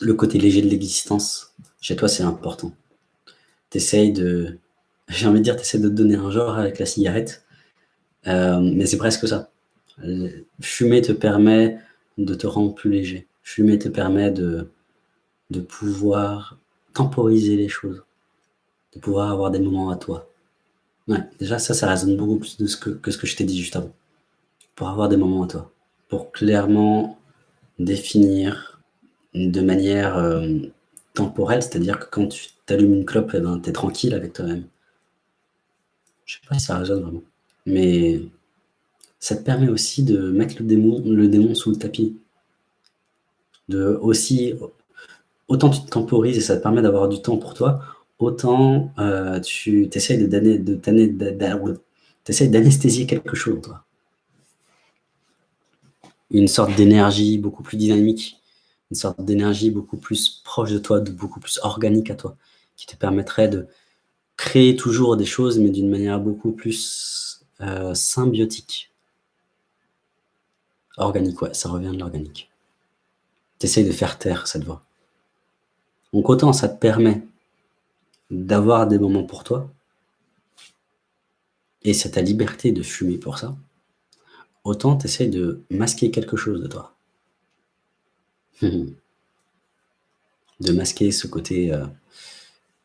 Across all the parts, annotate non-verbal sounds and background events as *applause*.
le côté léger de l'existence, chez toi, c'est important. Tu essayes de... *laughs* J'ai envie de dire, tu essaies de te donner un genre avec la cigarette, euh, mais c'est presque ça. Fumer te permet de te rendre plus léger. Fumer te permet de, de pouvoir temporiser les choses, de pouvoir avoir des moments à toi. Ouais, déjà ça, ça résonne beaucoup plus de ce que, que ce que je t'ai dit juste avant. Pour avoir des moments à toi. Pour clairement définir de manière euh, temporelle, c'est-à-dire que quand tu t'allumes une clope, eh ben, tu es tranquille avec toi-même. Je sais pas si ça résonne vraiment. Mais ça te permet aussi de mettre le démon, sous le tapis. De aussi, autant tu te temporises et ça te permet d'avoir du temps pour toi, autant euh, tu essayes d'anesthésier quelque chose, toi. Une sorte d'énergie beaucoup plus dynamique, une sorte d'énergie beaucoup plus proche de toi, beaucoup plus organique à toi, qui te permettrait de créer toujours des choses, mais d'une manière beaucoup plus euh, symbiotique. Organique, ouais, ça revient de l'organique. Tu essayes de faire taire cette voix. Donc autant ça te permet d'avoir des moments pour toi, et c'est ta liberté de fumer pour ça, autant tu essayes de masquer quelque chose de toi. *laughs* de masquer ce côté euh,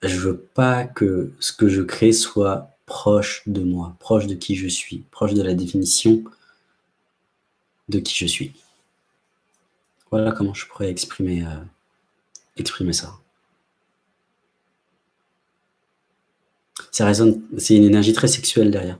je veux pas que ce que je crée soit proche de moi, proche de qui je suis, proche de la définition de qui je suis. Voilà comment je pourrais exprimer, euh, ça. Ça résonne, c'est une énergie très sexuelle derrière.